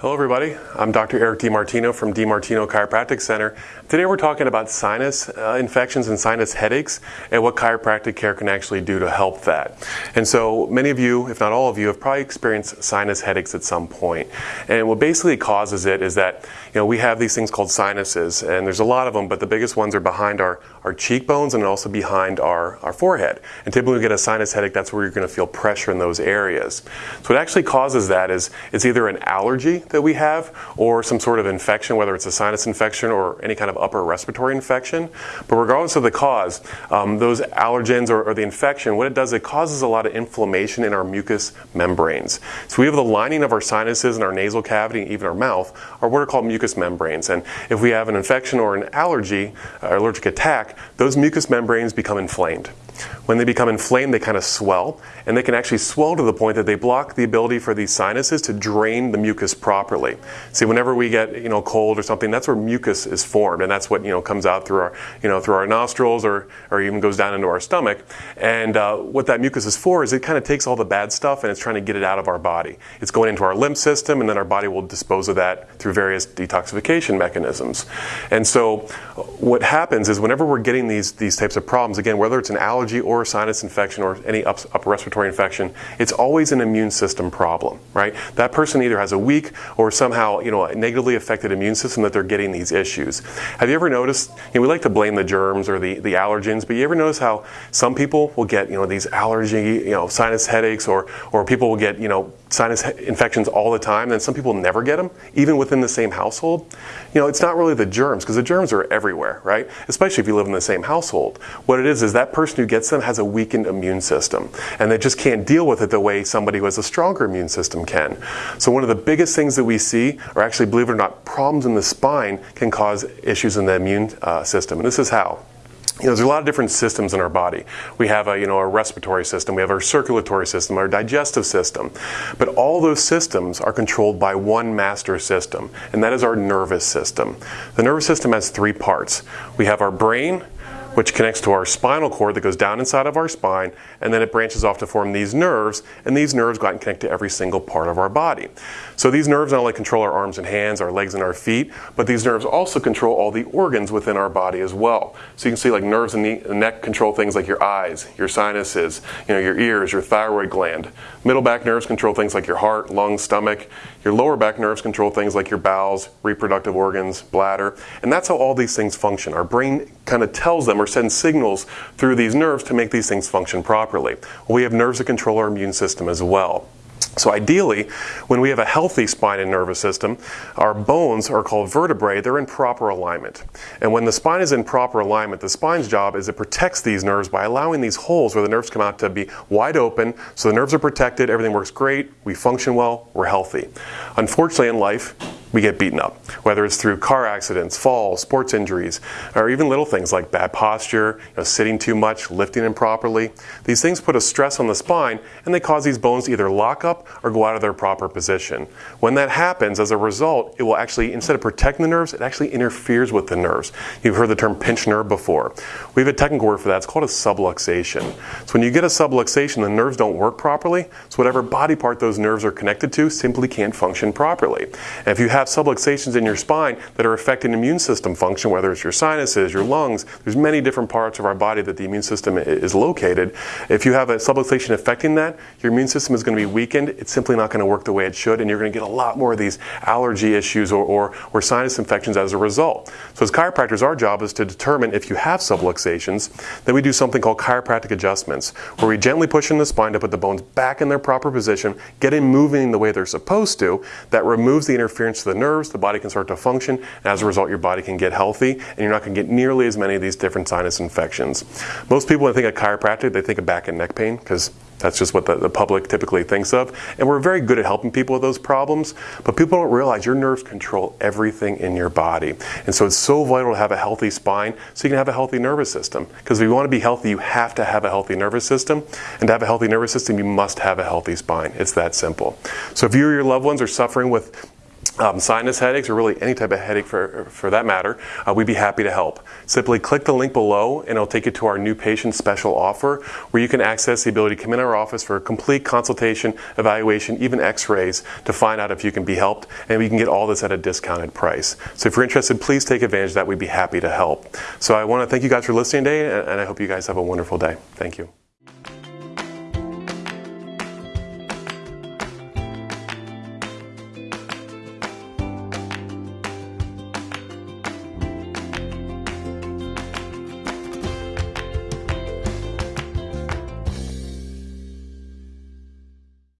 Hello, everybody. I'm Dr. Eric DiMartino from DiMartino Chiropractic Center. Today we're talking about sinus uh, infections and sinus headaches and what chiropractic care can actually do to help that. And so many of you, if not all of you, have probably experienced sinus headaches at some point. And what basically causes it is that you know we have these things called sinuses, and there's a lot of them, but the biggest ones are behind our, our cheekbones and also behind our, our forehead. And typically, when you get a sinus headache, that's where you're going to feel pressure in those areas. So what actually causes that is it's either an allergy that we have or some sort of infection, whether it's a sinus infection or any kind of upper respiratory infection. But regardless of the cause, um, those allergens or, or, the infection, what it does, it causes a lot of inflammation in our mucous membranes. So we have the lining of our sinuses and our nasal cavity and even our mouth are what are called mucous membranes. And if we have an infection or an allergy, or allergic attack, those mucous membranes become inflamed. When they become inflamed, they kind of swell, and they can actually swell to the point that they block the ability for these sinuses to drain the mucus properly. See, whenever we get you know cold or something, that's where mucus is formed, and that's what you know comes out through our you know through our nostrils or or even goes down into our stomach. And uh, what that mucus is for is it kind of takes all the bad stuff and it's trying to get it out of our body. It's going into our lymph system, and then our body will dispose of that through various detoxification mechanisms. And so, what happens is whenever we're getting these these types of problems, again, whether it's an allergy allergy or a sinus infection or any upper respiratory infection, it's always an immune system problem, right? That person either has a weak or somehow, you know, a negatively affected immune system that they're getting these issues. Have you ever noticed, you know, we like to blame the germs or the, the allergens, but you ever notice how some people will get, you know, these allergy, you know, sinus headaches or, or people will get, you know, sinus infections all the time, and some people never get them, even within the same household. You know, it's not really the germs, because the germs are everywhere, right? Especially if you live in the same household. What it is, is that person who gets them has a weakened immune system, and they just can't deal with it the way somebody who has a stronger immune system can. So, one of the biggest things that we see are actually, believe it or not, problems in the spine can cause issues in the immune uh, system. And this is how you know, there's a lot of different systems in our body. We have a, you know, a respiratory system, we have our circulatory system, our digestive system. But all those systems are controlled by one master system, and that is our nervous system. The nervous system has three parts. We have our brain, which connects to our spinal cord that goes down inside of our spine, and then it branches off to form these nerves, and these nerves go out and connect to every single part of our body. So these nerves not only control our arms and hands, our legs and our feet, but these nerves also control all the organs within our body as well. So you can see like nerves in the neck control things like your eyes, your sinuses, you know, your ears, your thyroid gland. Middle back nerves control things like your heart, lungs, stomach. Your lower back nerves control things like your bowels, reproductive organs, bladder. And that's how all these things function. Our brain kind of tells them or sends signals through these nerves to make these things function properly. We have nerves that control our immune system as well. So ideally, when we have a healthy spine and nervous system, our bones are called vertebrae, they're in proper alignment. And when the spine is in proper alignment, the spine's job is it protects these nerves by allowing these holes where the nerves come out to be wide open, so the nerves are protected, everything works great, we function well, we're healthy. Unfortunately in life, we get beaten up, whether it's through car accidents, falls, sports injuries, or even little things like bad posture, you know, sitting too much, lifting improperly. These things put a stress on the spine and they cause these bones to either lock up or go out of their proper position. When that happens, as a result, it will actually, instead of protecting the nerves, it actually interferes with the nerves. You've heard the term pinched nerve before. We have a technical word for that. It's called a subluxation. So when you get a subluxation, the nerves don't work properly. So whatever body part those nerves are connected to simply can't function properly. And if you have subluxations in your spine that are affecting immune system function, whether it's your sinuses, your lungs, there's many different parts of our body that the immune system is located. If you have a subluxation affecting that, your immune system is going to be weakened. It's simply not going to work the way it should, and you're going to get a lot more of these allergy issues or, or, or sinus infections as a result. So as chiropractors, our job is to determine if you have subluxations. Then we do something called chiropractic adjustments, where we gently push in the spine to put the bones back in their proper position, get them moving the way they're supposed to. That removes the interference the nerves, the body can start to function, and as a result, your body can get healthy, and you're not going to get nearly as many of these different sinus infections. Most people, when they think of chiropractic, they think of back and neck pain because that's just what the, the, public typically thinks of. And we're very good at helping people with those problems, but people don't realize your nerves control everything in your body. And so it's so vital to have a healthy spine so you can have a healthy nervous system. Because if you want to be healthy, you have to have a healthy nervous system. And to have a healthy nervous system, you must have a healthy spine. It's that simple. So if you or your loved ones are suffering with um, sinus headaches, or really any type of headache for, for that matter, uh, we'd be happy to help. Simply click the link below and it'll take you to our new patient special offer where you can access the ability to come in our office for a complete consultation, evaluation, even x-rays to find out if you can be helped and we can get all this at a discounted price. So if you're interested, please take advantage of that. We'd be happy to help. So I want to thank you guys for listening today and I hope you guys have a wonderful day. Thank you.